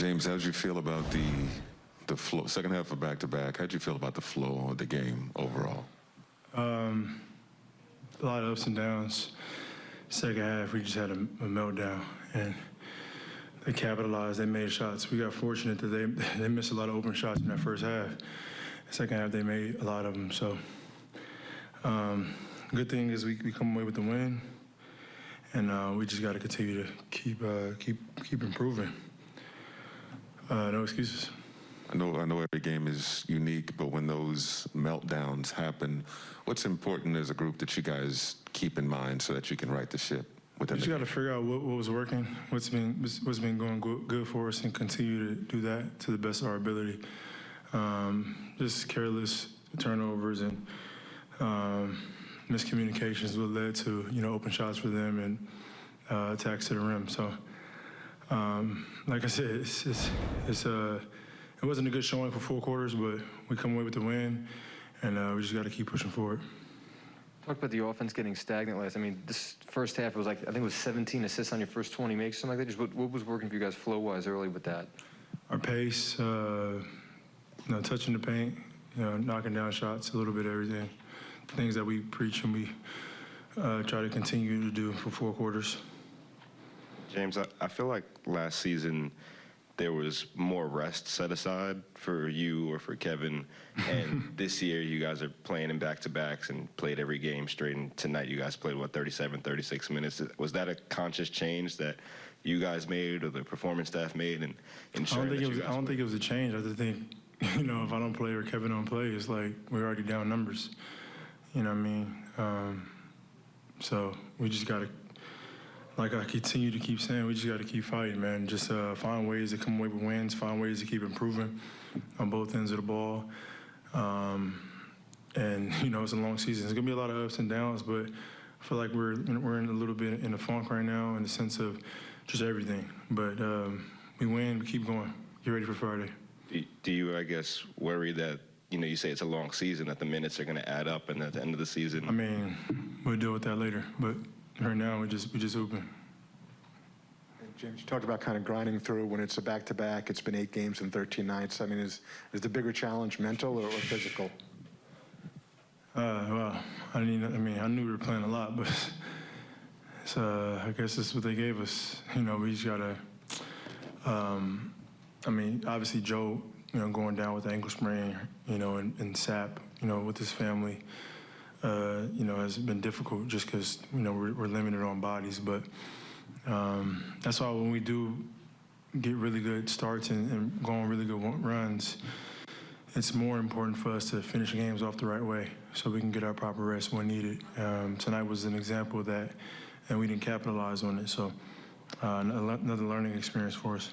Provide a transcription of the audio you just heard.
James, how'd you feel about the the flow, second half of back to back? How'd you feel about the flow of the game overall? Um, a lot of ups and downs. Second half, we just had a, a meltdown, and they capitalized. They made shots. We got fortunate that they they missed a lot of open shots in that first half. Second half, they made a lot of them. So, um, good thing is we, we come away with the win, and uh, we just got to continue to keep uh, keep keep improving. Uh, no excuses. I know, I know every game is unique, but when those meltdowns happen, what's important as a group that you guys keep in mind so that you can right the ship within just got to figure out what, what was working, what's been what's been going go- good for us, and continue to do that to the best of our ability. Um, just careless turnovers and um, miscommunications what led to you know open shots for them and uh, attacks to the rim. So, um, like I said, it's it's, it's uh, it wasn't a good showing for four quarters, but we come away with the win, and uh, we just got to keep pushing forward. Talk about the offense getting stagnant last. I mean, this first half it was like I think it was 17 assists on your first 20 makes, something like that. Just what, what was working for you guys flow-wise early with that? our pace, uh, you know, touching the paint, you know, knocking down shots, a little bit of everything. Things that we preach and we uh, try to continue to do for four quarters. James, I, I feel like last season there was more rest set aside for you or for Kevin. And this year you guys are playing in back to backs and played every game straight. And tonight you guys played, what, 37, 36 minutes? Was that a conscious change that you guys made or the performance staff made? And I don't think it was. I don't think it was a change. I just think, you know, if I don't play or Kevin don't play, it's like we're already down numbers. You know what I mean? Um, so we just got to, like I continue to keep saying, we just got to keep fighting, man. Just uh, find ways to come away with wins, find ways to keep improving on both ends of the ball. Um, and you know, it's a long season. It's gonna be a lot of ups and downs, but I feel like we're we're in a little bit in a funk right now in the sense of just everything. But um, we win, we keep going. Get ready for Friday. Do- you, I guess, worry that, you know, you say it's a long season, that the minutes are going to add up and at the end of the season? I mean, we'll deal with that later. But right now, we just we just open. And James, you talked about kind of grinding through when it's a back-to-back. It's been eight games and 13 nights. I mean, is, is the bigger challenge mental or, or physical? Uh, well, I didn't. I mean, I knew we were playing a lot, but it's, uh, I guess that's what they gave us. You know, we just gotta. Um, I mean, obviously Joe, you know, going down with the ankle sprain, you know, and, and Sap, you know, with his family, uh, you know, has been difficult just because you know we're, we're limited on bodies. But um, that's why when we do get really good starts and, and go on really good runs, it's more important for us to finish games off the right way so we can get our proper rest when needed. Um, tonight was an example of that, and we didn't capitalize on it. So, uh, another learning experience for us.